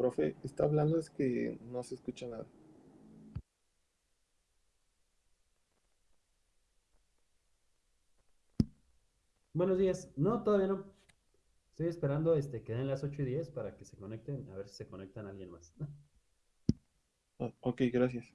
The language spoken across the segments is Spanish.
profe, está hablando es que no se escucha nada. Buenos días. No, todavía no. Estoy esperando este, que den las 8 y 10 para que se conecten, a ver si se conectan alguien más. Ah, ok, gracias.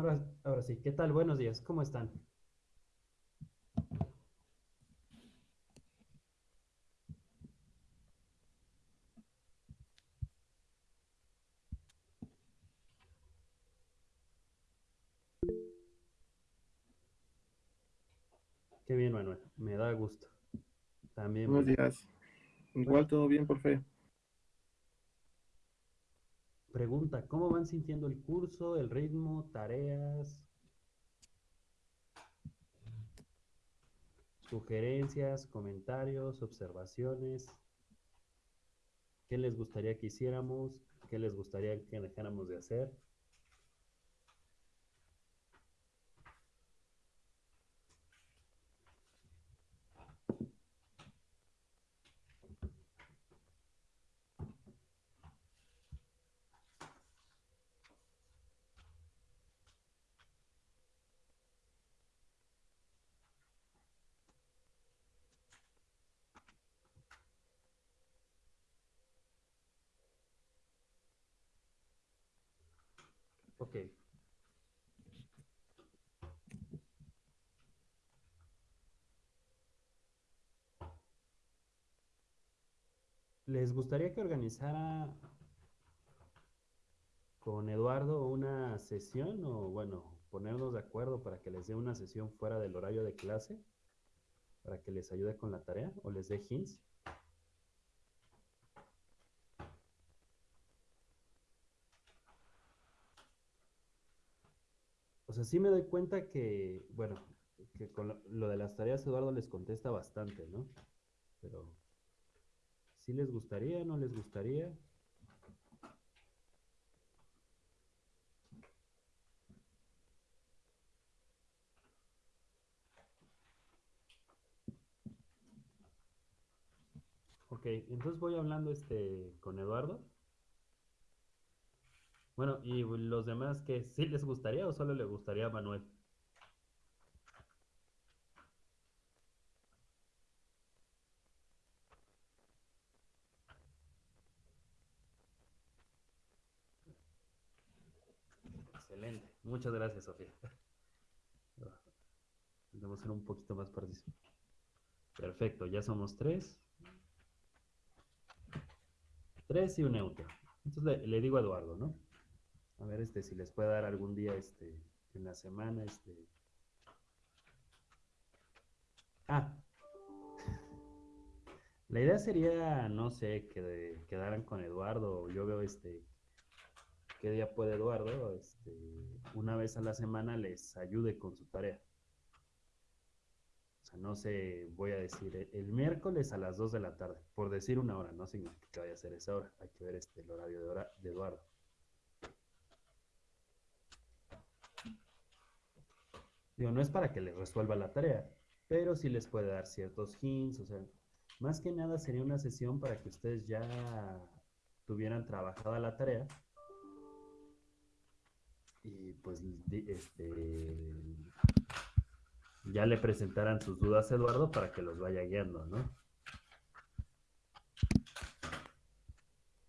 Ahora, ahora sí, ¿qué tal? Buenos días, ¿cómo están? Qué bien, Manuel, me da gusto. También. Buenos días. Igual todo bien, profe. Pregunta, ¿cómo van sintiendo el curso, el ritmo, tareas? Sugerencias, comentarios, observaciones. ¿Qué les gustaría que hiciéramos? ¿Qué les gustaría que dejáramos de hacer? Ok. ¿Les gustaría que organizara con Eduardo una sesión o bueno, ponernos de acuerdo para que les dé una sesión fuera del horario de clase? Para que les ayude con la tarea o les dé hints. O sea, sí me doy cuenta que, bueno, que con lo, de las tareas Eduardo les contesta bastante, ¿no? Pero, ¿sí les gustaría, no les gustaría? Ok, entonces voy hablando este con Eduardo. Bueno, y los demás que sí les gustaría o solo le gustaría a Manuel. Excelente. Muchas gracias, Sofía. Debemos ser un poquito más participar. Perfecto, ya somos tres. Tres y un neutro. Entonces le, le digo a Eduardo, ¿no? A ver, este, si les puede dar algún día, este, en la semana, este. Ah. La idea sería, no sé, que quedaran con Eduardo. Yo veo, este, qué día puede Eduardo, este, una vez a la semana les ayude con su tarea. O sea, no sé, voy a decir el, el miércoles a las 2 de la tarde, por decir una hora, no significa que vaya a ser esa hora, hay que ver este, el horario de, hora, de Eduardo. No es para que les resuelva la tarea, pero sí les puede dar ciertos hints, o sea, Más que nada sería una sesión para que ustedes ya tuvieran trabajada la tarea y pues este, ya le presentaran sus dudas a Eduardo para que los vaya guiando, ¿no?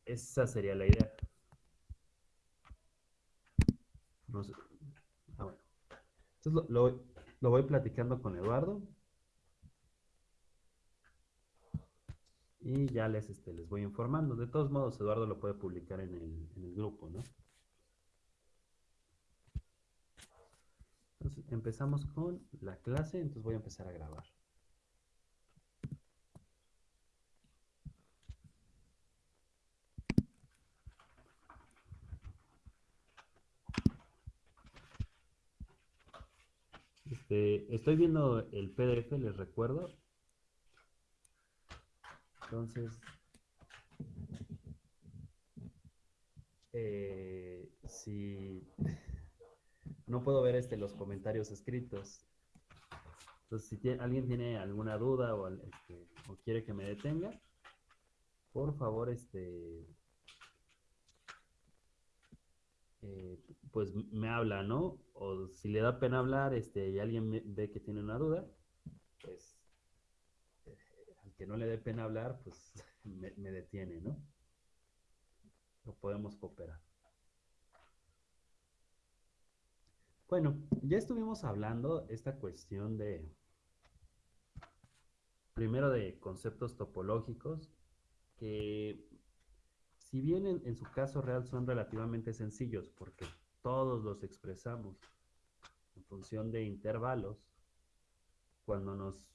Esa sería la idea. No sé. Entonces lo, lo, voy platicando con Eduardo. Y ya les, este, les voy informando. De todos modos, Eduardo lo puede publicar en el, en el grupo, ¿no? Entonces, empezamos con la clase, entonces voy a empezar a grabar. Este, estoy viendo el PDF, les recuerdo. Entonces, eh, si no puedo ver este, los comentarios escritos. Entonces, si alguien tiene alguna duda este, o, quiere que me detenga, por favor, este, eh, pues me habla, ¿no? O si le da pena hablar este, y alguien ve que tiene una duda, pues eh, al que no le dé pena hablar, pues me, detiene, ¿no? Lo podemos cooperar. Bueno, ya estuvimos hablando esta cuestión de, primero de conceptos topológicos, que si bien en, su caso real son relativamente sencillos, porque todos los expresamos en función de intervalos, cuando nos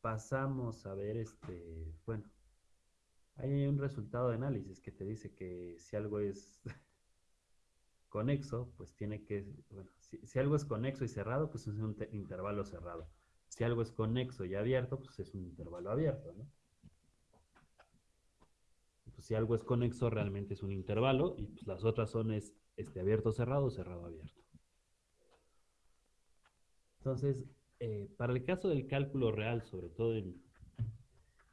pasamos a ver este, bueno, hay un resultado de análisis que te dice que si algo es conexo, pues tiene que, bueno, si, si, algo es conexo y cerrado, pues es un intervalo cerrado. Si algo es conexo y abierto, pues es un intervalo abierto, ¿no? Pues, si algo es conexo, realmente es un intervalo, y pues las otras son es, este, abierto, cerrado, cerrado, abierto. Entonces, eh, para el caso del cálculo real, sobre todo en,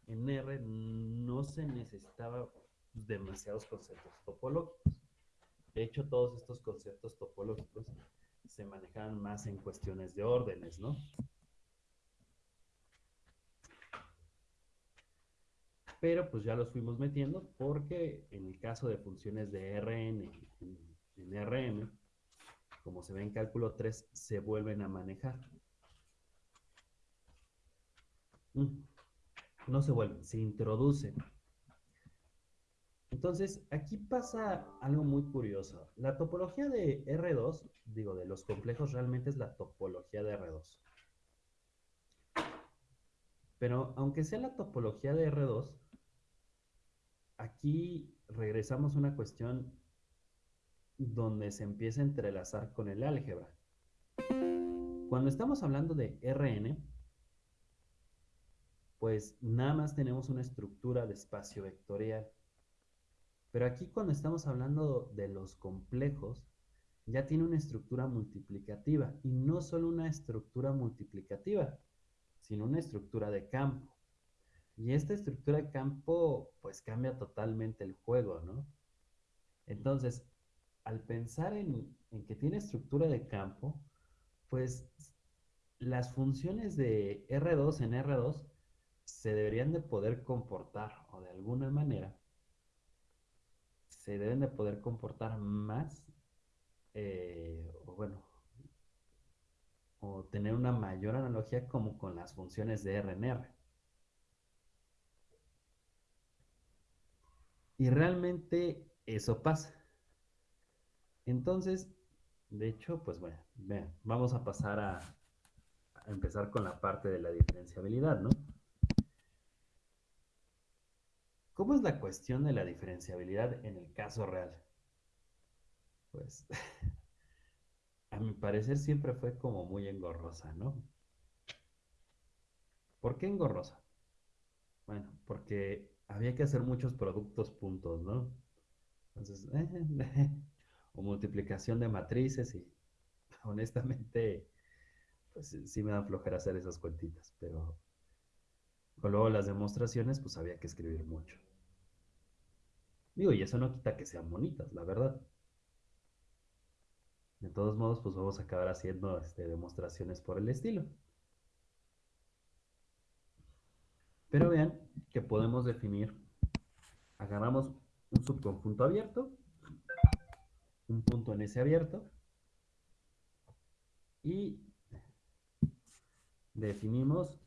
en R, no se necesitaba demasiados conceptos topológicos. De hecho, todos estos conceptos topológicos se manejaban más en cuestiones de órdenes, ¿no? pero pues ya los fuimos metiendo porque en el caso de funciones de Rn en, Rm, como se ve en cálculo 3, se vuelven a manejar. Mm, no se vuelven, se introducen. Entonces, aquí pasa algo muy curioso. La topología de R2, digo, de los complejos, realmente es la topología de R2. Pero aunque sea la topología de R2, aquí regresamos a una cuestión donde se empieza a entrelazar con el álgebra. Cuando estamos hablando de Rn, pues nada más tenemos una estructura de espacio vectorial. Pero aquí cuando estamos hablando de los complejos, ya tiene una estructura multiplicativa. Y no solo una estructura multiplicativa, sino una estructura de campo. Y esta estructura de campo pues cambia totalmente el juego, ¿no? Entonces, al pensar en, que tiene estructura de campo, pues las funciones de R2 en R2 se deberían de poder comportar, o de alguna manera, se deben de poder comportar más, eh, o bueno, o tener una mayor analogía como con las funciones de R en R. Y realmente eso pasa. Entonces, de hecho, pues bueno, vean, vamos a pasar a, empezar con la parte de la diferenciabilidad, ¿no? ¿Cómo es la cuestión de la diferenciabilidad en el caso real? Pues, a mi parecer siempre fue como muy engorrosa, ¿no? ¿Por qué engorrosa? Bueno, porque había que hacer muchos productos puntos, ¿no? Entonces, o multiplicación de matrices y honestamente, pues sí me da flojera hacer esas cuentitas, pero O luego las demostraciones, pues había que escribir mucho. Digo, y eso no quita que sean bonitas, la verdad. De todos modos, pues vamos a acabar haciendo este, demostraciones por el estilo. Pero vean que podemos definir, agarramos un subconjunto abierto, un punto en ese abierto, y definimos,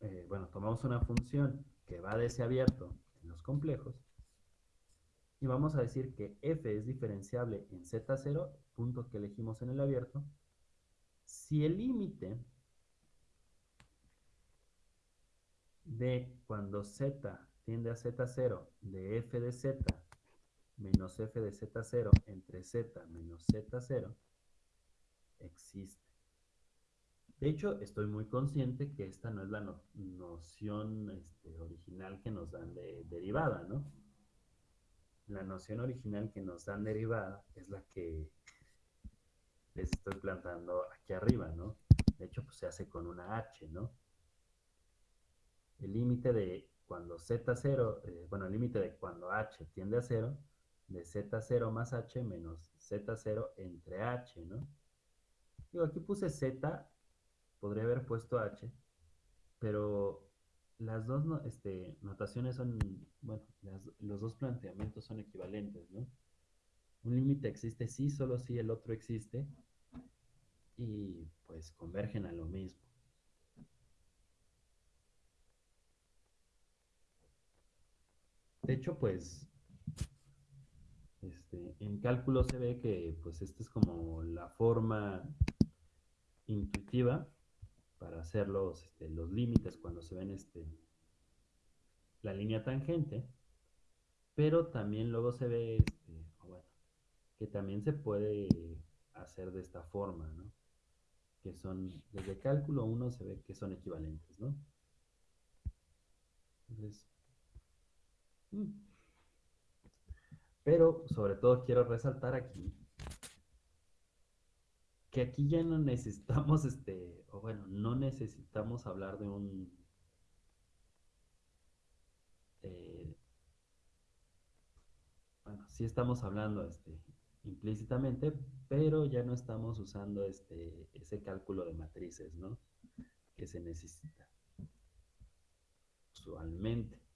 eh, bueno, tomamos una función que va de ese abierto en los complejos, y vamos a decir que f es diferenciable en z0, punto que elegimos en el abierto, si el límite de cuando z tiende a z0 de f de z menos f de z0 entre z menos z0 existe. De hecho, estoy muy consciente que esta no es la no noción este, original que nos dan de derivada, ¿no? La noción original que nos dan derivada es la que les estoy plantando aquí arriba, ¿no? De hecho, pues se hace con una h, ¿no? El límite de cuando z0, eh, bueno, el límite de cuando h tiende a 0, de z0 más h menos z0 entre h, ¿no? Digo, aquí puse z, podría haber puesto h, pero las dos este, notaciones son, bueno, los dos planteamientos son equivalentes, ¿no? Un límite existe sí, solo si el otro existe, y pues convergen a lo mismo. De hecho, pues, este, en cálculo se ve que pues esta es como la forma intuitiva para hacer los, este, los límites cuando se ven este, la línea tangente, pero también luego se ve este, que también se puede hacer de esta forma, ¿no? Que son, desde cálculo 1 se ve que son equivalentes, ¿no? Entonces, mm. Pero sobre todo quiero resaltar aquí que aquí ya no necesitamos, este, o bueno, no necesitamos hablar de un, eh, bueno, sí estamos hablando, este, implícitamente, pero ya no estamos usando este, ese cálculo de matrices, ¿no? Que se necesita usualmente.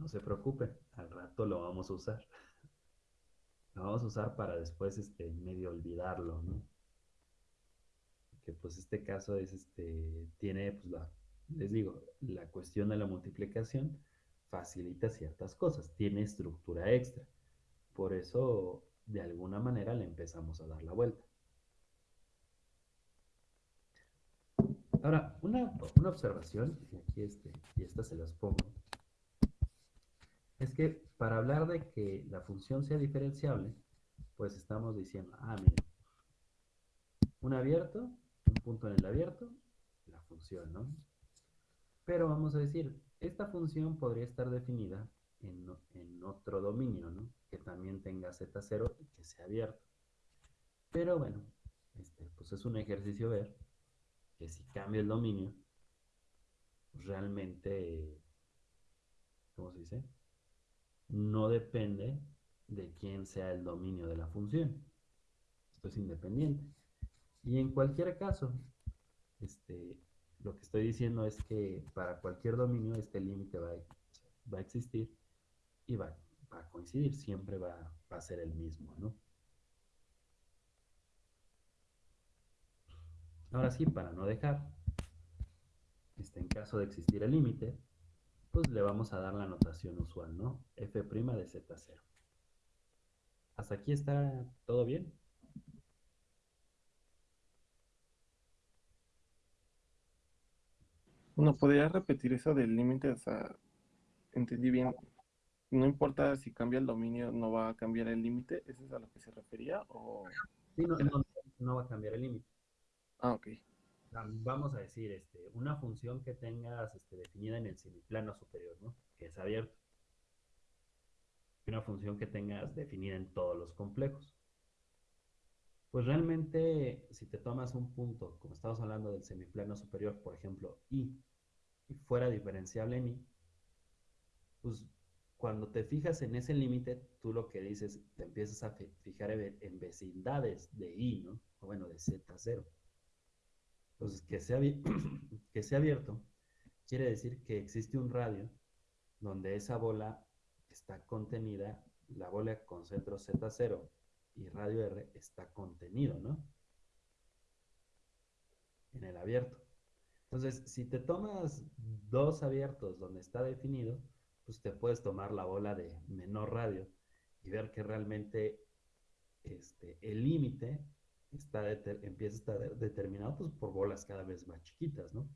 No se preocupen, al rato lo vamos a usar lo vamos a usar para después este, medio olvidarlo, ¿no? Que pues este caso es este, tiene, pues les digo, la cuestión de la multiplicación facilita ciertas cosas, tiene estructura extra. Por eso, de alguna manera, le empezamos a dar la vuelta. Ahora, una, una observación, y aquí este, y esta se las pongo, es que para hablar de que la función sea diferenciable, pues estamos diciendo, ah, mira, un abierto, un punto en el abierto, la función, ¿no? Pero vamos a decir, esta función podría estar definida en, otro dominio, ¿no? Que también tenga z0 y que sea abierto. Pero bueno, este, pues es un ejercicio ver que si cambia el dominio, realmente, ¿cómo se dice? No depende de quién sea el dominio de la función. Esto es independiente. Y en cualquier caso, este, lo que estoy diciendo es que para cualquier dominio este límite va, va, a existir y va, a coincidir, siempre va, a ser el mismo, ¿no? Ahora sí, para no dejar, este, en caso de existir el límite, pues le vamos a dar la notación usual, ¿no? f' de z0. ¿Hasta aquí está todo bien? ¿No podría repetir eso del límite? O sea, entendí bien. No importa si cambia el dominio, no va a cambiar el límite. ¿Eso es a lo que se refería? O... Sí, no, no, no va a cambiar el límite. Ah, ok vamos a decir, este, una función que tengas este, definida en el semiplano superior, ¿no? Que es abierto. Una función que tengas definida en todos los complejos. Pues realmente, si te tomas un punto, como estamos hablando del semiplano superior, por ejemplo, y, fuera diferenciable en i, pues cuando te fijas en ese límite, tú lo que dices, te empiezas a fijar en vecindades de i, ¿no? O bueno, de z0. Entonces, que sea, que sea abierto quiere decir que existe un radio donde esa bola está contenida, la bola con centro Z0 y radio R está contenido, ¿no? En el abierto. Entonces, si te tomas dos abiertos donde está definido, pues te puedes tomar la bola de menor radio y ver que realmente este, el límite está empieza a estar determinado pues, por bolas cada vez más chiquitas, ¿no?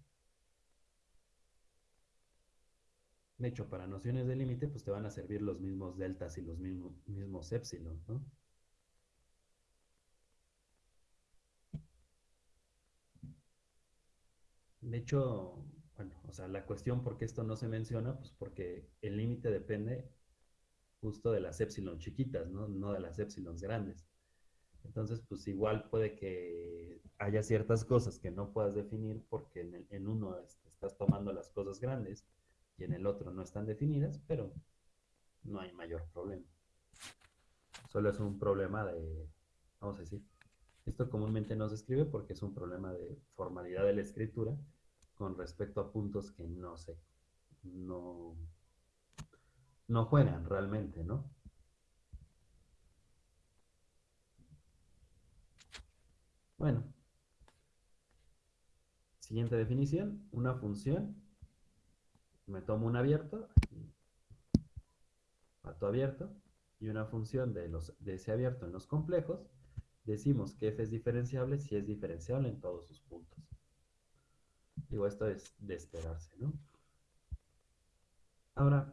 De hecho, para nociones de límite, pues te van a servir los mismos deltas y los mismos, mismos epsilon, ¿no? De hecho, bueno, o sea, la cuestión por qué esto no se menciona, pues porque el límite depende justo de las epsilon chiquitas, ¿no? No de las epsilons grandes. Entonces, pues igual puede que haya ciertas cosas que no puedas definir porque en, uno estás tomando las cosas grandes y en el otro no están definidas, pero no hay mayor problema. Solo es un problema de, vamos a decir, esto comúnmente no se escribe porque es un problema de formalidad de la escritura con respecto a puntos que no se, no, no juegan realmente, ¿no? Bueno, siguiente definición, una función. Me tomo un abierto, pato abierto, y una función de, los, de ese abierto en los complejos, decimos que f es diferenciable si es diferenciable en todos sus puntos. Digo, esto es de esperarse, ¿no? Ahora,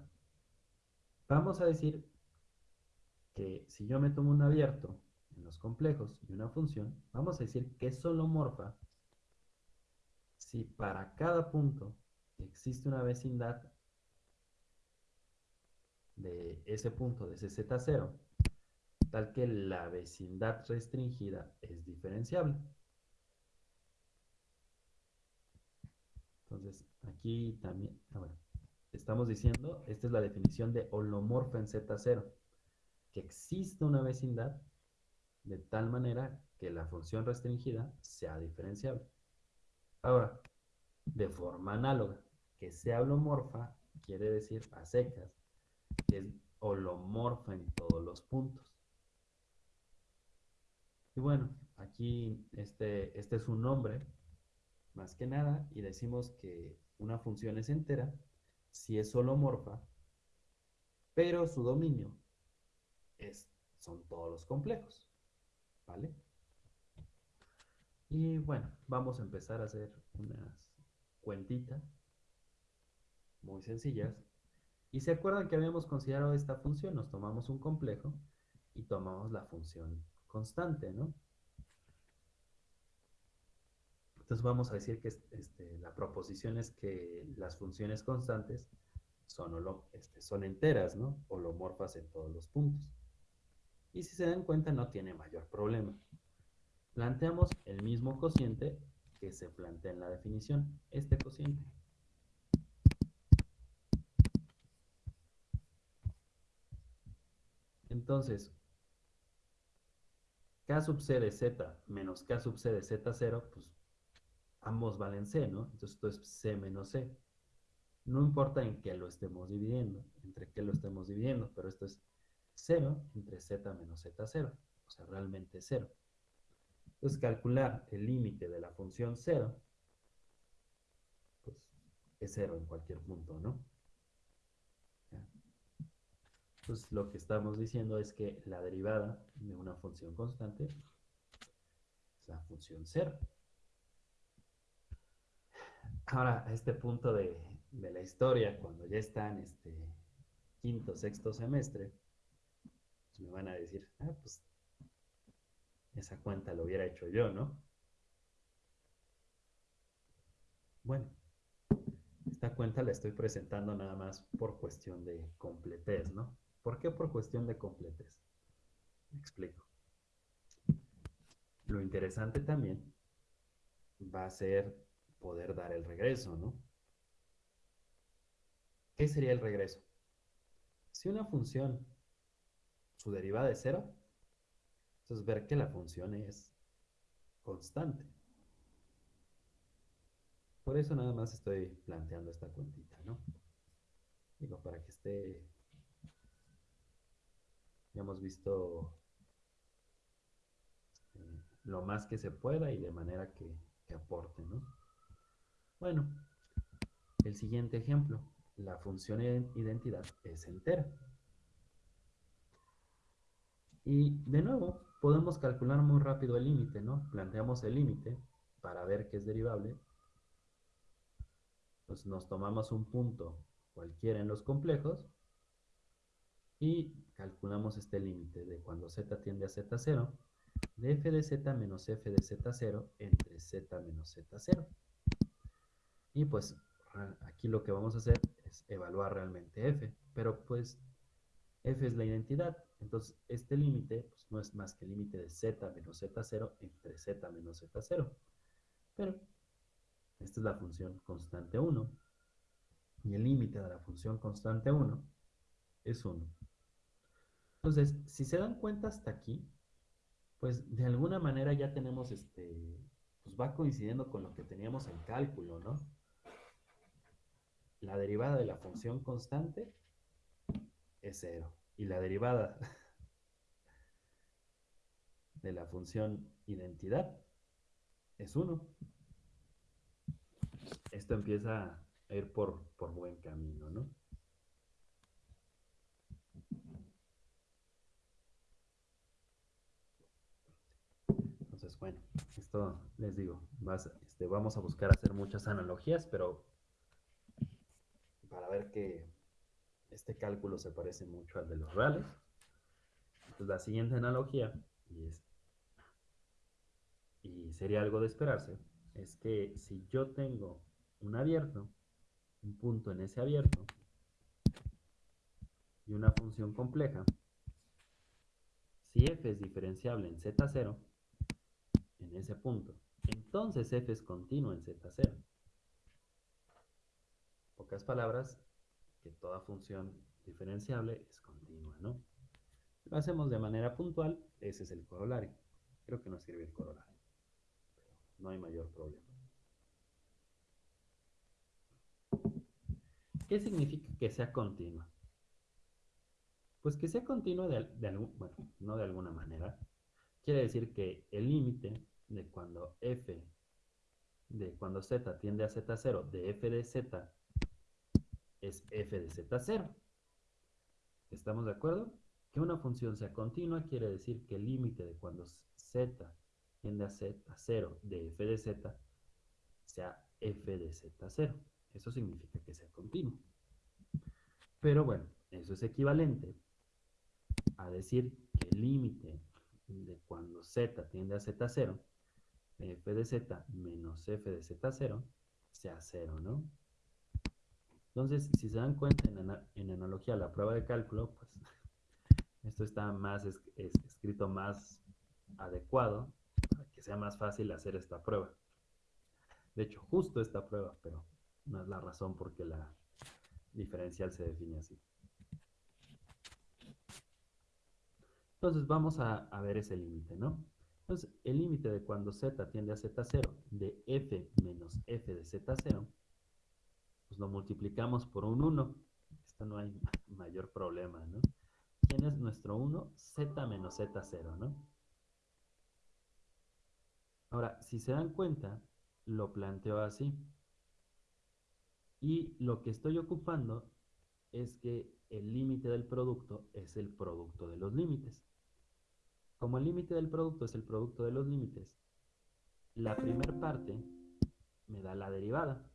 vamos a decir que si yo me tomo un abierto complejos y una función, vamos a decir que es solomorfa si para cada punto existe una vecindad de ese punto, de ese Z0, tal que la vecindad restringida es diferenciable. Entonces, aquí también, ah, estamos diciendo, esta es la definición de holomorfa en Z0, que existe una vecindad de tal manera que la función restringida sea diferenciable. Ahora, de forma análoga, que sea holomorfa quiere decir a secas, que es holomorfa en todos los puntos. Y bueno, aquí este, este es un nombre, más que nada, y decimos que una función es entera si es holomorfa, pero su dominio es, son todos los complejos, ¿vale? Y bueno, vamos a empezar a hacer unas cuentitas muy sencillas. Y se acuerdan que habíamos considerado esta función, nos tomamos un complejo y tomamos la función constante, ¿no? Entonces vamos a decir que este, la proposición es que las funciones constantes son, este, son enteras, ¿no? Holomorfas en todos los puntos. Y si se dan cuenta no tiene mayor problema. Planteamos el mismo cociente que se plantea en la definición, este cociente. Entonces, K sub C de Z menos K sub C de Z0, pues ambos valen C, ¿no? Entonces esto es C menos C. No importa en qué lo estemos dividiendo, entre qué lo estemos dividiendo, pero esto es 0 entre Z menos Z0, o sea, realmente 0. Entonces, calcular el límite de la función 0, pues es 0 en cualquier punto, ¿no? pues lo que estamos diciendo es que la derivada de una función constante es la función cero. Ahora, a este punto de, la historia, cuando ya está en este quinto, sexto semestre, me van a decir, ah, pues esa cuenta lo hubiera hecho yo, ¿no? Bueno, esta cuenta la estoy presentando nada más por cuestión de completez, ¿no? ¿Por qué? Por cuestión de completez. Me explico. Lo interesante también va a ser poder dar el regreso, ¿no? ¿qué sería el regreso? Si una función, su derivada es cero, entonces ver que la función es constante. Por eso nada más estoy planteando esta cuentita, ¿no? Digo, para que esté... Ya hemos visto eh, lo más que se pueda y de manera que, que aporte, ¿no? Bueno, el siguiente ejemplo. La función identidad es entera. Y de nuevo, podemos calcular muy rápido el límite, ¿no? Planteamos el límite para ver que es derivable pues nos tomamos un punto cualquiera en los complejos y calculamos este límite de cuando z tiende a z0 de f de z menos f de z0 entre z menos z0. Y pues aquí lo que vamos a hacer es evaluar realmente f, pero pues f es la identidad, entonces este límite pues, no es más que el límite de z menos z0 entre z menos z0. Pero esta es la función constante 1. Y el límite de la función constante 1 es 1. Entonces, si se dan cuenta hasta aquí, pues de alguna manera ya tenemos este, pues va coincidiendo con lo que teníamos en cálculo, ¿no? La derivada de la función constante es 0. Y la derivada de la función identidad es 1 esto empieza a ir por, buen camino, ¿no? Entonces, bueno, esto les digo, este, vamos a buscar hacer muchas analogías, pero para ver que este cálculo se parece mucho al de los reales. Entonces, la siguiente analogía, y, sería algo de esperarse, es que si yo tengo un abierto, un punto en ese abierto y una función compleja, si f es diferenciable en z0, en ese punto, entonces f es continuo en z0. Pocas palabras, que toda función diferenciable es continua, ¿no? Si lo hacemos de manera puntual, ese es el corolario. Creo que no sirve el corolario, no hay mayor problema. ¿Qué significa que sea continua? Pues que sea continua de, algún, bueno, no de alguna manera. Quiere decir que el límite de cuando f, de cuando z tiende a z0 de f de z es f de z0. ¿Estamos de acuerdo? Que una función sea continua quiere decir que el límite de cuando z tiende a z0 de f de z sea f de z0. Eso significa que sea continuo. Pero bueno, eso es equivalente a decir que el límite de cuando z tiende a z0, f de z menos f de z0, sea 0, ¿no? Entonces, si se dan cuenta en, analogía a la prueba de cálculo, pues esto está más escrito más adecuado para que sea más fácil hacer esta prueba. De hecho, justo esta prueba, pero no es la razón por qué la diferencial se define así. Entonces vamos a, ver ese límite, ¿no? Entonces el límite de cuando z tiende a z0 de f menos f de z0, pues lo multiplicamos por un 1. Esto no hay mayor problema, ¿no? ¿Quién es nuestro 1? z menos z0, ¿no? Ahora, si se dan cuenta, lo planteo así. Y lo que estoy ocupando es que el límite del producto es el producto de los límites. Como el límite del producto es el producto de los límites, la primera parte me da la derivada.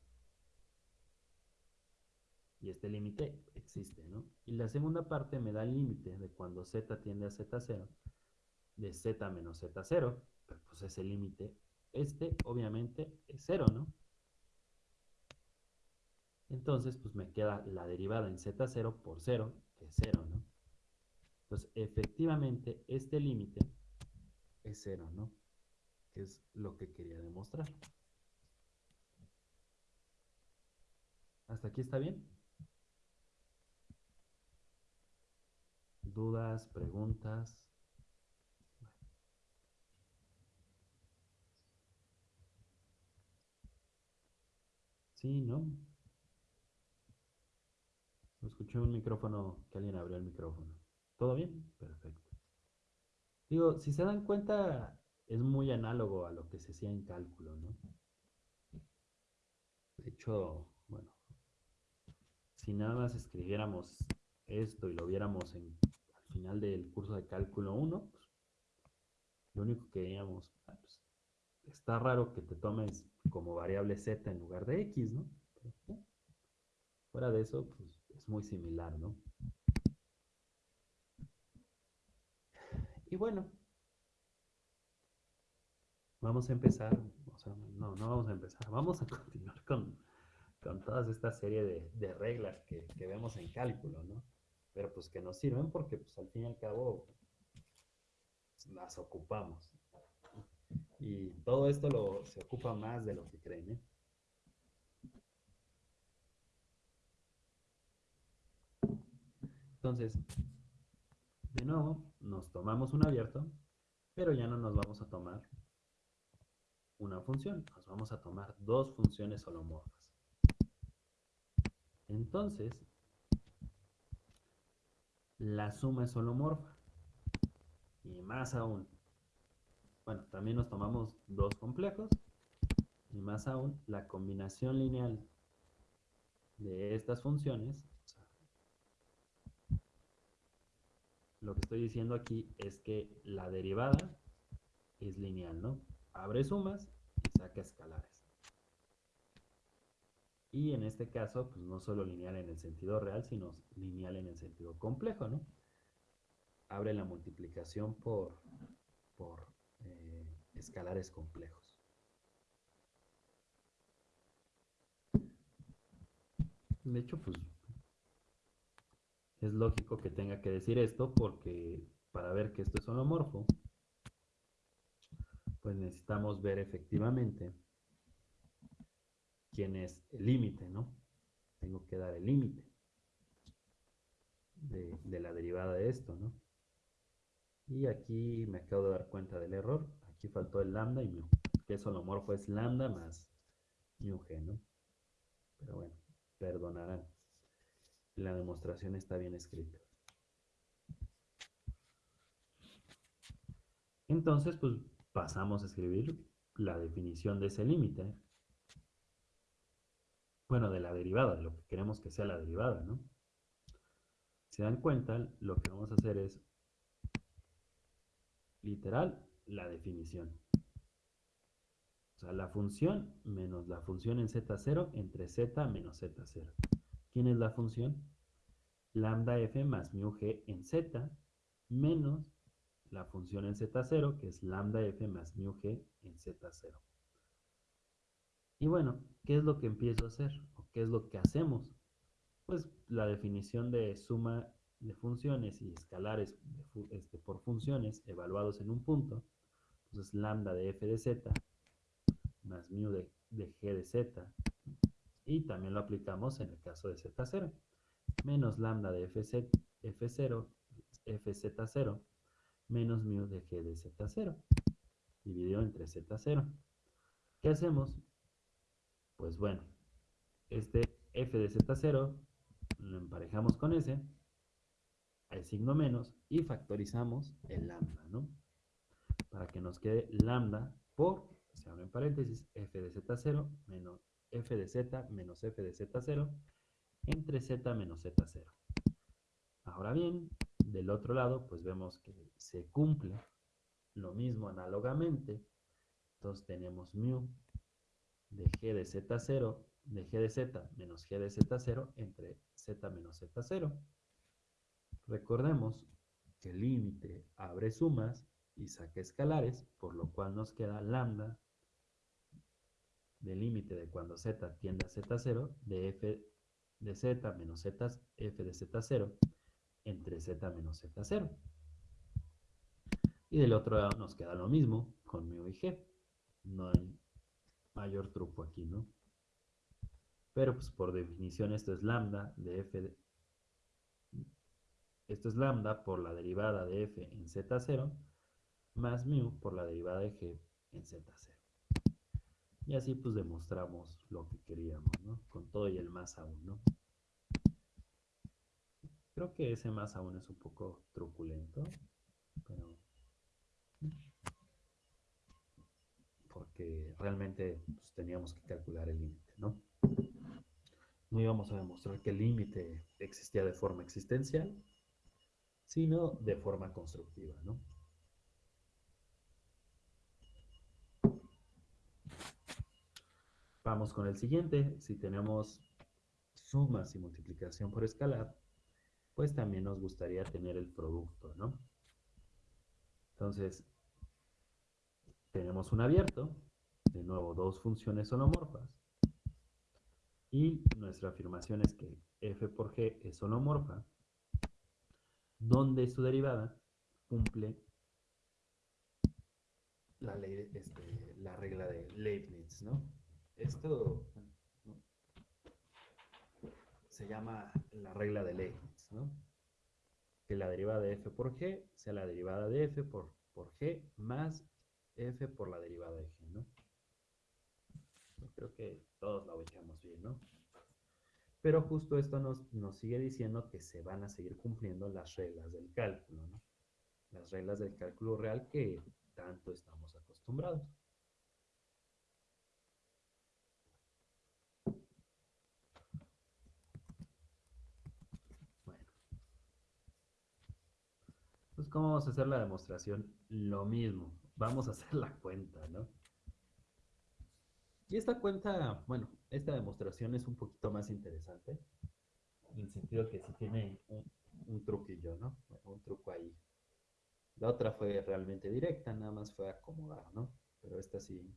Y este límite existe, ¿no? Y la segunda parte me da el límite de cuando z tiende a z0, de z menos z0, pues ese límite, este obviamente es 0, ¿no? Entonces, pues me queda la derivada en z0 por 0, que es 0, ¿no? Entonces, efectivamente, este límite es 0, ¿no? Que es lo que quería demostrar. ¿Hasta aquí está bien? Dudas, preguntas. Sí, ¿no? Escuché un micrófono, que alguien abrió el micrófono. ¿Todo bien? Perfecto. Digo, si se dan cuenta, es muy análogo a lo que se hacía en cálculo, ¿no? De hecho, bueno, si nada más escribiéramos esto y lo viéramos en, final del curso de cálculo 1, pues, lo único que veíamos, ah, pues, está raro que te tomes como variable z en lugar de x, ¿no? fuera de eso, pues es muy similar, ¿no? Y bueno, vamos a empezar, o sea, no, no vamos a empezar, vamos a continuar con, con toda esta serie de, reglas que, vemos en cálculo, ¿no? Pero pues que nos sirven porque pues al fin y al cabo las ocupamos. Y todo esto lo, se ocupa más de lo que creen, ¿eh? Entonces, de nuevo, nos tomamos un abierto, pero ya no nos vamos a tomar una función, nos vamos a tomar dos funciones holomorfas. Entonces, la suma es holomorfa. Y más aún, bueno, también nos tomamos dos complejos. Y más aún, la combinación lineal de estas funciones, lo que estoy diciendo aquí es que la derivada es lineal, ¿no? Abre sumas y saca escalares. Y en este caso, pues no solo lineal en el sentido real, sino lineal en el sentido complejo, ¿no? Abre la multiplicación por, por eh, escalares complejos. De hecho, pues es lógico que tenga que decir esto porque para ver que esto es holomorfo, pues necesitamos ver efectivamente quién es el límite, ¿no? Tengo que dar el límite de, la derivada de esto, ¿no? Y aquí me acabo de dar cuenta del error. Aquí faltó el lambda y mu. Que es holomorfo es lambda más mu g, ¿no? Pero bueno, perdonarán. La demostración está bien escrita. Entonces, pues pasamos a escribir la definición de ese límite bueno, de la derivada, de lo que queremos que sea la derivada, ¿no? Si dan cuenta, lo que vamos a hacer es, literal, la definición. O sea, la función menos la función en z0 entre z menos z0. ¿Quién es la función? Lambda f más mu g en z menos la función en z0, que es lambda f más mu g en z0. Y bueno, ¿qué es lo que empiezo a hacer? ¿O qué es lo que hacemos? Pues la definición de suma de funciones y escalares este, por funciones evaluados en un punto. Entonces lambda de f de z más mu de, g de z. Y también lo aplicamos en el caso de z0. Menos lambda de f, f0, fz0 menos mu de g de z0 dividido entre z0. ¿Qué hacemos? Pues bueno, este f de z0 lo emparejamos con ese, el signo menos, y factorizamos el lambda, ¿no? Para que nos quede lambda por, se abre en paréntesis, f de z0 menos f de z menos f de z0 entre z menos z0. Ahora bien, del otro lado, pues vemos que se cumple lo mismo análogamente. Entonces tenemos mu de g de z0 de g de z menos g de z0 entre z menos z0. Recordemos que el límite abre sumas y saca escalares, por lo cual nos queda lambda del límite de cuando z tiende a z0 de f de z menos z f de z0 entre z menos z0. Y del otro lado nos queda lo mismo con mu y g. No hay mayor truco aquí, ¿no? Pero pues por definición esto es lambda de f esto es lambda por la derivada de f en z0 más mu por la derivada de g en z0. Y así pues demostramos lo que queríamos, ¿no? Con todo y el más aún, ¿no? Creo que ese más aún es un poco truculento, pero... Porque realmente pues, teníamos que calcular el límite, ¿no? No íbamos a demostrar que el límite existía de forma existencial, sino de forma constructiva, ¿no? Vamos con el siguiente. Si tenemos sumas y multiplicación por escalar, pues también nos gustaría tener el producto, ¿no? Entonces, tenemos un abierto, de nuevo dos funciones holomorfas, y nuestra afirmación es que f por g es holomorfa, donde su derivada cumple la, ley, este, la regla de Leibniz, ¿no? Esto se llama la regla de Leibniz, ¿no? Que la derivada de f por g sea la derivada de f por, por g más f por la derivada de g, ¿no? Creo que todos la ubicamos bien, ¿no? Pero justo esto nos, nos sigue diciendo que se van a seguir cumpliendo las reglas del cálculo, ¿no? Las reglas del cálculo real que tanto estamos acostumbrados. Entonces, ¿cómo vamos a hacer la demostración? Lo mismo, vamos a hacer la cuenta, ¿no? Y esta cuenta, bueno, esta demostración es un poquito más interesante, en el sentido que sí tiene un, truquillo, ¿no? Un truco ahí. La otra fue realmente directa, nada más fue acomodar, ¿no? Pero esta sí,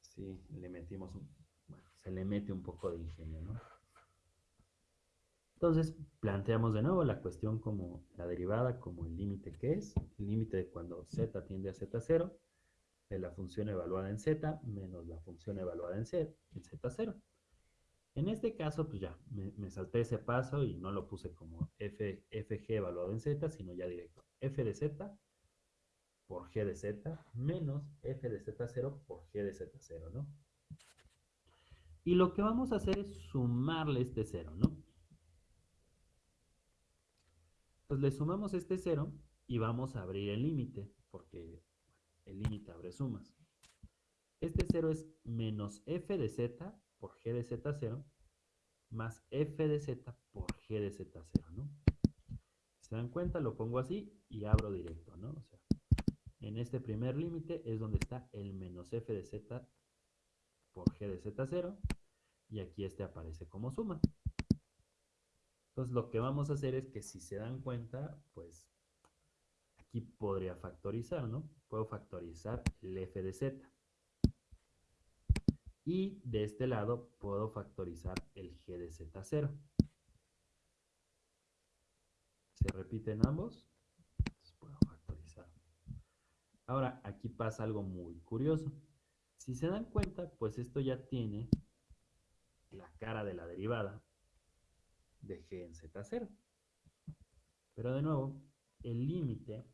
sí le metimos un, bueno, se le mete un poco de ingenio, ¿no? Entonces, planteamos de nuevo la cuestión como la derivada, como el límite que es, el límite de cuando z tiende a z0, de la función evaluada en z menos la función evaluada en, z, en z0. En este caso, pues ya, me, salté ese paso y no lo puse como f, fg evaluado en z, sino ya directo, f de z por g de z menos f de z0 por g de z0, ¿no? Y lo que vamos a hacer es sumarle este 0, ¿no? Pues le sumamos este 0 y vamos a abrir el límite, porque el límite abre sumas. Este 0 es menos f de z por g de z0 más f de z por g de z0, ¿no? Si se dan cuenta, lo pongo así y abro directo, ¿no? O sea, en este primer límite es donde está el menos f de z por g de z0 y aquí este aparece como suma. Entonces lo que vamos a hacer es que si se dan cuenta, pues aquí podría factorizar, ¿no? Puedo factorizar el f de z. Y de este lado puedo factorizar el g de z0. ¿Se repiten ambos? Entonces puedo factorizar. Ahora, aquí pasa algo muy curioso. Si se dan cuenta, pues esto ya tiene la cara de la derivada de g en z0. Pero de nuevo, el límite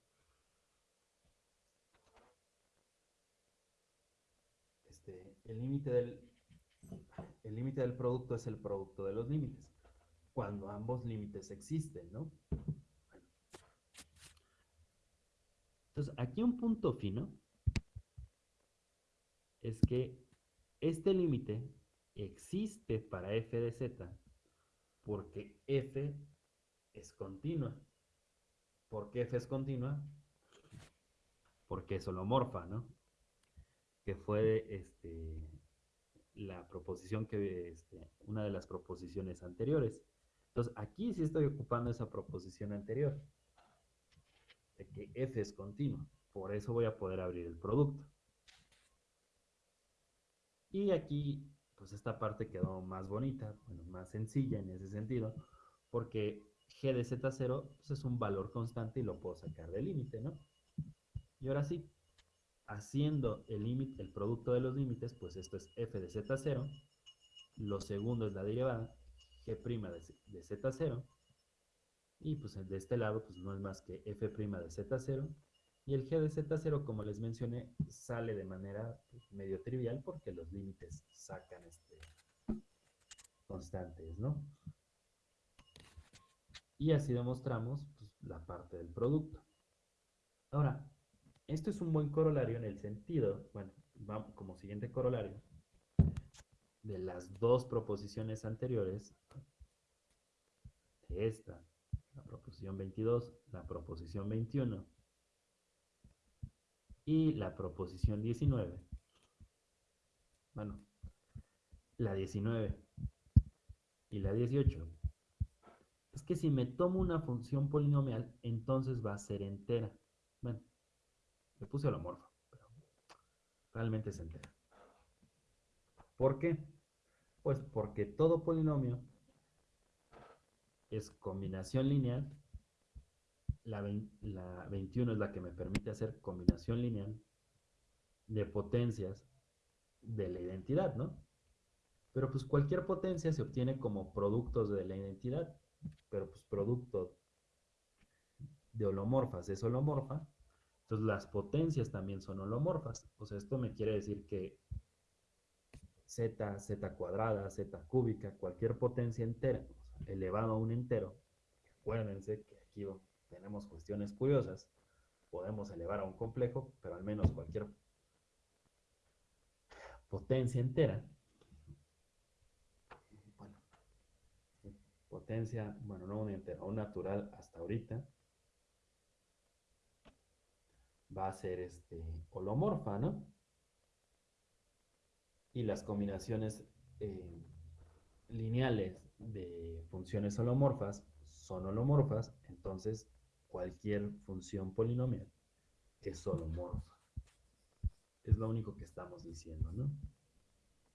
este, el límite del el límite del producto es el producto de los límites cuando ambos límites existen, ¿no? Entonces, aquí un punto fino es que este límite existe para f de z porque f es continua. ¿Por qué f es continua? Porque es holomorfa, ¿no? Que fue este, la proposición que, este, una de las proposiciones anteriores. Entonces, aquí sí estoy ocupando esa proposición anterior, de que f es continua. Por eso voy a poder abrir el producto. Y aquí pues esta parte quedó más bonita, bueno, más sencilla en ese sentido, porque g de z0 pues, es un valor constante y lo puedo sacar del límite, ¿no? Y ahora sí, haciendo el límite, el producto de los límites, pues esto es f de z0, lo segundo es la derivada, g' de, de z0, Y pues de este lado pues no es más que f' de z0 y el g de z0 como les mencioné sale de manera medio trivial porque los límites sacan este constantes, ¿no? Y así demostramos pues, la parte del producto. Ahora, esto es un buen corolario en el sentido, bueno, como siguiente corolario, de las dos proposiciones anteriores, de esta, la proposición 22, la proposición 21 y la proposición 19. Bueno, la 19 y la 18. Es que si me tomo una función polinomial, entonces va a ser entera. Bueno, le puse holomorfa, pero realmente es entera. ¿Por qué? Pues porque todo polinomio es combinación lineal. La, 21 es la que me permite hacer combinación lineal de potencias de la identidad, ¿no? Pero pues cualquier potencia se obtiene como productos de la identidad, pero pues producto de holomorfas es holomorfa, entonces las potencias también son holomorfas. O sea, esto me quiere decir que z, z cuadrada, z cúbica, cualquier potencia entera, elevado a un entero, acuérdense que aquí tenemos cuestiones curiosas, podemos elevar a un complejo, pero al menos cualquier potencia entera, bueno, potencia, bueno, no un entero, un natural hasta ahorita, va a ser este holomorfa, ¿no? Y las combinaciones eh, lineales de funciones holomorfas son holomorfas, entonces cualquier función polinomial es holomorfa. Es lo único que estamos diciendo, ¿no?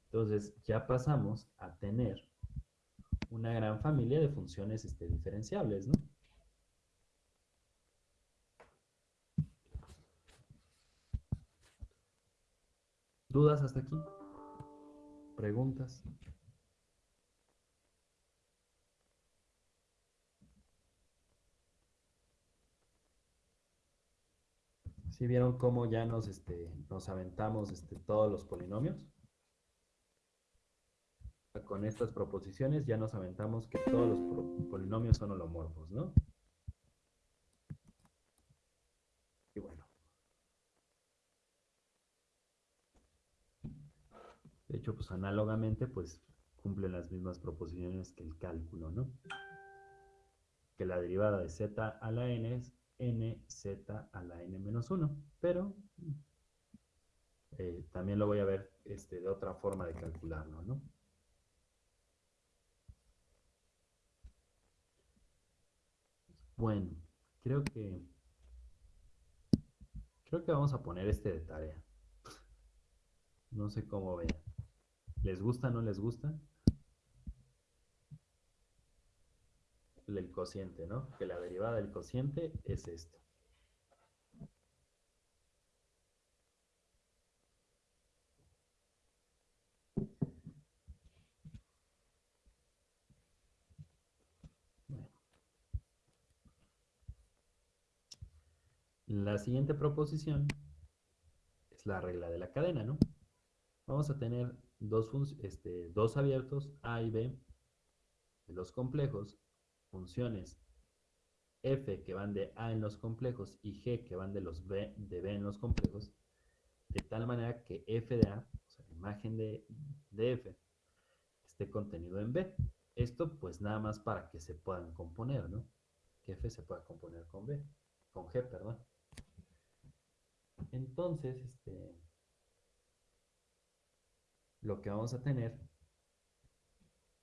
Entonces ya pasamos a tener una gran familia de funciones este, diferenciables, ¿no? ¿Dudas hasta aquí? ¿Preguntas? ¿Sí vieron cómo ya nos, este, nos aventamos este, todos los polinomios? Con estas proposiciones ya nos aventamos que todos los polinomios son holomorfos, ¿no? De hecho, pues análogamente, pues cumplen las mismas proposiciones que el cálculo, ¿no? Que la derivada de z a la n es nz a la n menos 1, pero eh, también lo voy a ver este, de otra forma de calcularlo, ¿no? Bueno, creo que creo que vamos a poner este de tarea. No sé cómo vean. ¿Les gusta o no les gusta? El cociente, ¿no? Que la derivada del cociente es esto. La siguiente proposición es la regla de la cadena, ¿no? Vamos a tener dos, este, dos abiertos A y B de los complejos, funciones f que van de A en los complejos y g que van de los B, de B en los complejos, de tal manera que f de A, o sea, la imagen de, de f, esté contenido en B. Esto pues nada más para que se puedan componer, ¿no? Que f se pueda componer con B, con g, perdón. Entonces, este, lo que vamos a tener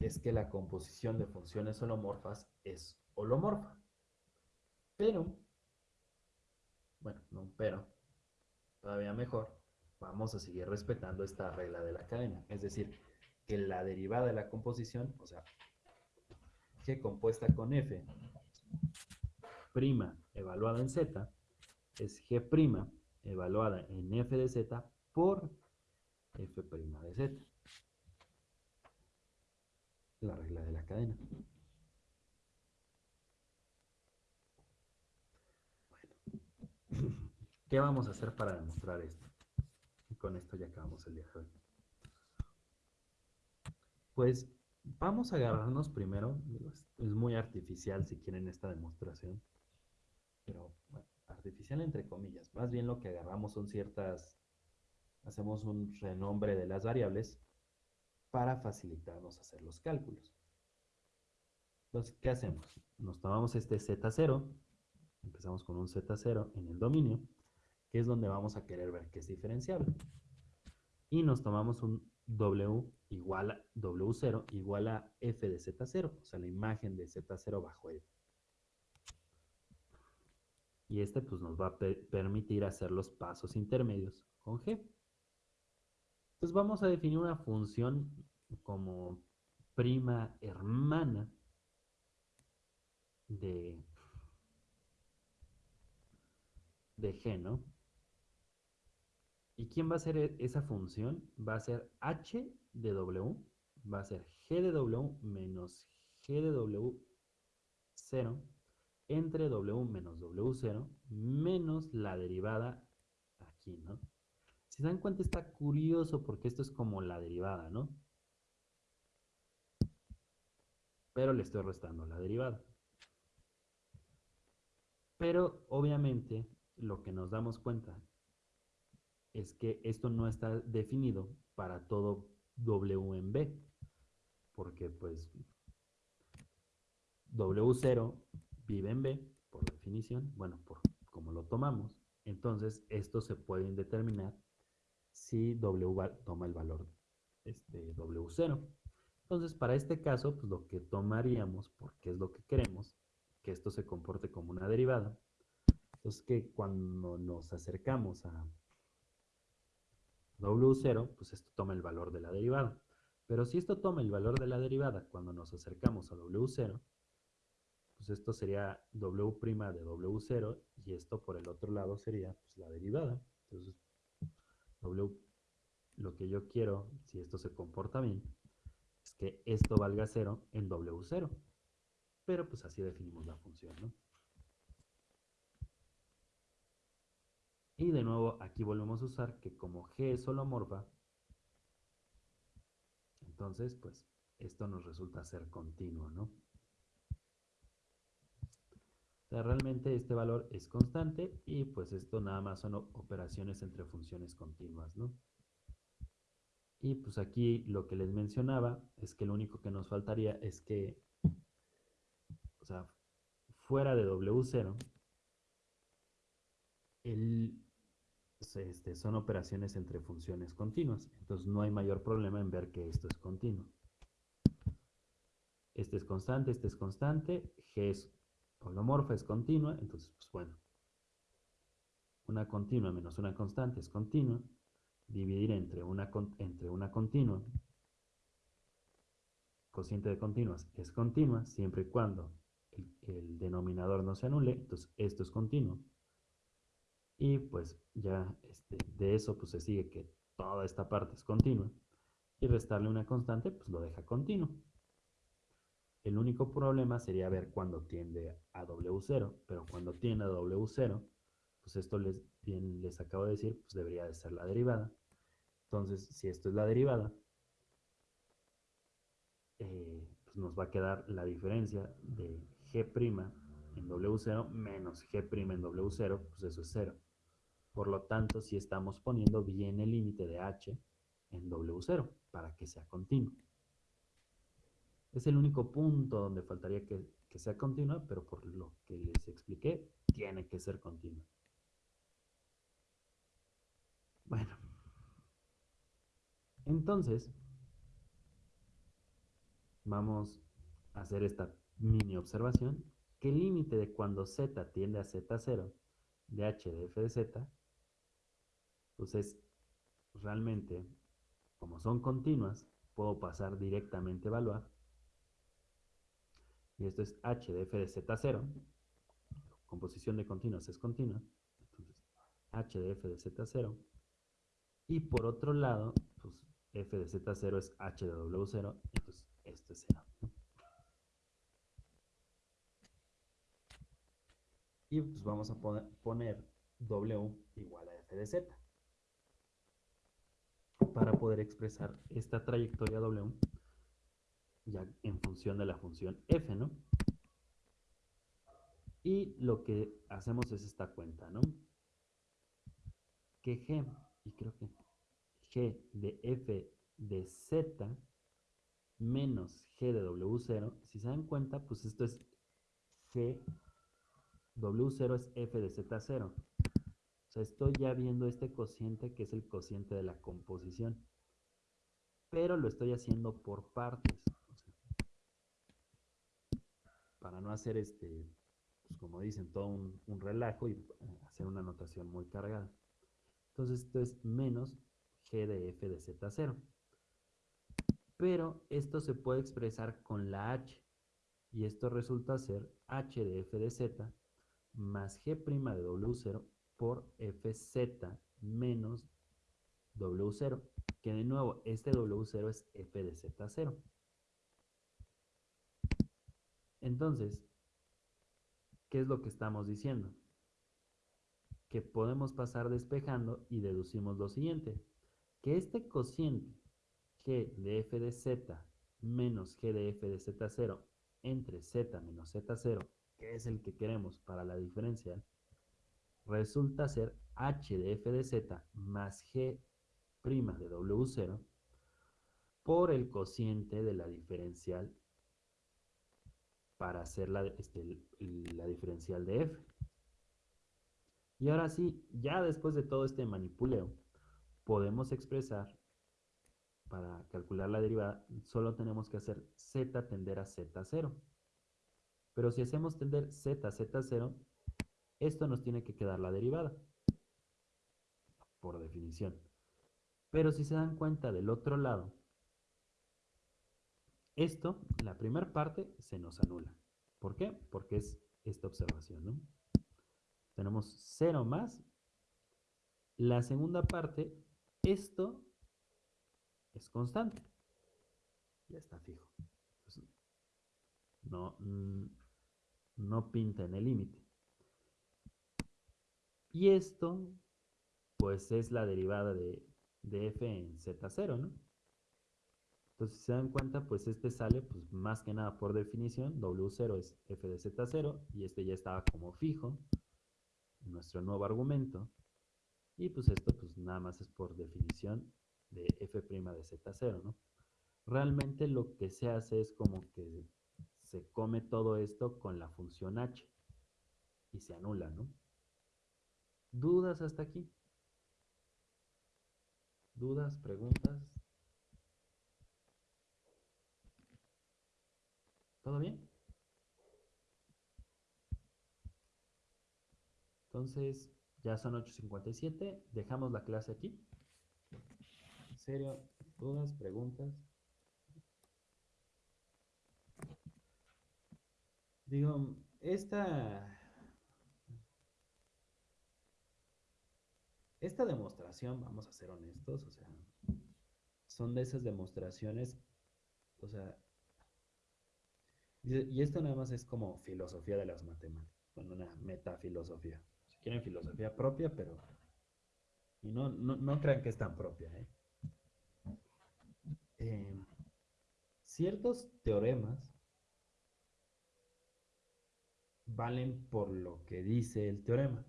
es que la composición de funciones holomorfas es holomorfa. Pero, bueno, no pero, todavía mejor, vamos a seguir respetando esta regla de la cadena. Es decir, que la derivada de la composición, o sea, g compuesta con f, prima evaluada en z, es g prima evaluada en f de z por f' de z. La regla de la cadena. Bueno. ¿Qué vamos a hacer para demostrar esto? Y con esto ya acabamos el día de hoy. Pues vamos a agarrarnos primero, es muy artificial si quieren esta demostración, pero bueno, artificial entre comillas, más bien lo que agarramos son ciertas hacemos un renombre de las variables para facilitarnos hacer los cálculos. Entonces, ¿qué hacemos? Nos tomamos este Z0, empezamos con un Z0 en el dominio, que es donde vamos a querer ver que es diferenciable. Y nos tomamos un W igual a W0 igual a F de Z0, o sea, la imagen de Z0 bajo F. Y este pues nos va a permitir hacer los pasos intermedios con G. Entonces vamos a definir una función como prima hermana de, de G, ¿no? ¿Y quién va a ser esa función? Va a ser h de w, va a ser g de w menos g de w0 entre w menos w0 menos la derivada aquí, ¿no? Si se dan cuenta está curioso porque esto es como la derivada, ¿no? Pero le estoy restando la derivada. Pero obviamente lo que nos damos cuenta es que esto no está definido para todo W en B, porque pues W0 vive en B, por definición, bueno, por como lo tomamos, entonces esto se puede determinar si W toma el valor este, W0. Entonces, para este caso, pues lo que tomaríamos, porque es lo que queremos, que esto se comporte como una derivada, entonces que cuando nos acercamos a W0, pues esto toma el valor de la derivada. Pero si esto toma el valor de la derivada cuando nos acercamos a W0, pues esto sería W' de W0 y esto por el otro lado sería pues, la derivada. Entonces, W, lo que yo quiero, si esto se comporta bien, es que esto valga 0 en W0. Pero pues así definimos la función, ¿no? Y de nuevo aquí volvemos a usar que como G es holomorfa, entonces pues esto nos resulta ser continuo, ¿no? O sea, realmente este valor es constante y pues esto nada más son operaciones entre funciones continuas, ¿no? Y pues aquí lo que les mencionaba es que lo único que nos faltaría es que, o sea, fuera de W0, el, este, son operaciones entre funciones continuas. Entonces no hay mayor problema en ver que esto es continuo. Este es constante, este es constante, G es holomorfa, es continua, entonces pues bueno. Una continua menos una constante es continua. Dividir entre una, entre una continua, cociente de continuas es continua, siempre y cuando el, el denominador no se anule, entonces esto es continuo. Y pues ya este, de eso pues se sigue que toda esta parte es continua. Y restarle una constante pues lo deja continuo. El único problema sería ver cuando tiende a W0, pero cuando tiende a W0, pues esto les, les acabo de decir, pues debería de ser la derivada. Entonces, si esto es la derivada, eh, pues nos va a quedar la diferencia de G' en W0 menos G' en W0, pues eso es 0. Por lo tanto, si estamos poniendo bien el límite de h en W0 para que sea continuo. Es el único punto donde faltaría que, que sea continua, pero por lo que les expliqué, tiene que ser continua. Bueno, entonces, vamos a hacer esta mini observación, que el límite de cuando z tiende a z0 de h de f de z entonces, realmente, como son continuas, puedo pasar directamente a evaluar. Y esto es h de f de z0. Composición de continuas es continua. Entonces, h de f de z0. Y por otro lado, pues f de z0 es h de w0. Entonces, esto es 0. Y pues vamos a poner W igual a f de z. Para poder expresar esta trayectoria W ya en función de la función f, ¿no? Y lo que hacemos es esta cuenta, ¿no? Que g, y creo que g de f de z menos g de w0, si se dan cuenta, pues esto es g, w0 es f de z0. O sea, estoy ya viendo este cociente que es el cociente de la composición. Pero lo estoy haciendo por partes. Para no hacer este, pues como dicen, todo un, un relajo y eh, hacer una notación muy cargada. Entonces esto es menos g de f de z0 pero esto se puede expresar con la h, y esto resulta ser h de f de z más g' de w0 por fz menos w0, que de nuevo este w0 es f de z0. Entonces, ¿qué es lo que estamos diciendo? Que podemos pasar despejando y deducimos lo siguiente, que este cociente g de f de z menos g de f de z0 entre z menos z0, que es el que queremos para la diferencial, resulta ser h de f de z más g' de w0 por el cociente de la diferencial para hacer la, este, la diferencial de f. Y ahora sí, ya después de todo este manipuleo, podemos expresar para calcular la derivada, solo tenemos que hacer z tender a z0. Pero si hacemos tender z a z0, esto nos tiene que quedar la derivada, por definición. Pero si se dan cuenta del otro lado, esto, la primera parte, se nos anula. ¿Por qué? Porque es esta observación, ¿no? Tenemos 0 más. La segunda parte, esto es constante. Ya está fijo. no, mm, no pinta en el límite. Y esto, pues es la derivada de, de f en z0, ¿no? Entonces, si se dan cuenta, pues este sale, pues más que nada por definición, w0 es f de z0, y este ya estaba como fijo, nuestro nuevo argumento, y pues esto, pues nada más es por definición de f' de z0, ¿no? Realmente lo que se hace es como que se come todo esto con la función h y se anula, ¿no? ¿Dudas hasta aquí? ¿Dudas? ¿Preguntas? ¿Todo bien? Entonces, ya son 8.57, dejamos la clase aquí serio? ¿Dudas? ¿Preguntas? Digo, esta... Esta demostración, vamos a ser honestos, o sea, son de esas demostraciones, o sea, y esto nada más es como filosofía de las matemáticas, con una metafilosofía. Si quieren filosofía propia, pero... Y no, no, no crean que es tan propia, ¿eh? Eh, ciertos teoremas valen por lo que dice el teorema.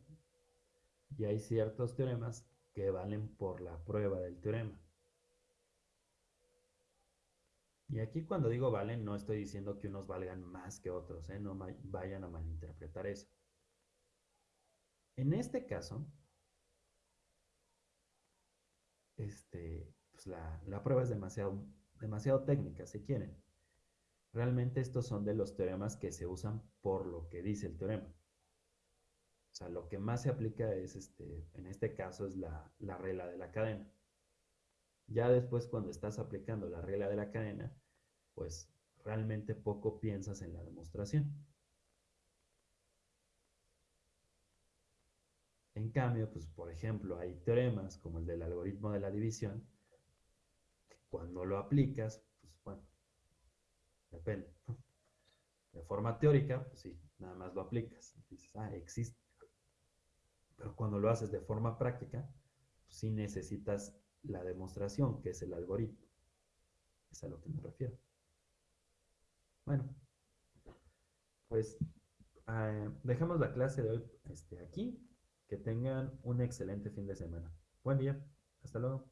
Y hay ciertos teoremas que valen por la prueba del teorema. Y aquí cuando digo valen, no estoy diciendo que unos valgan más que otros, ¿eh? no vayan a malinterpretar eso. En este caso, este, pues, la, prueba es demasiado, técnica, si quieren. Realmente estos son de los teoremas que se usan por lo que dice el teorema. O sea, lo que más se aplica es, este, en este caso, es la regla de la cadena. Ya después, cuando estás aplicando la regla de la cadena, pues realmente poco piensas en la demostración. En cambio, pues por ejemplo, hay teoremas como el del algoritmo de la división cuando lo aplicas, pues bueno, depende. De forma teórica, pues sí, nada más lo aplicas. Dices, ah, existe. Pero cuando lo haces de forma práctica, pues sí necesitas la demostración, que es el algoritmo. Es a lo que me refiero. Bueno, pues eh, dejamos la clase de hoy este, aquí. Que tengan un excelente fin de semana. Buen día. Hasta luego.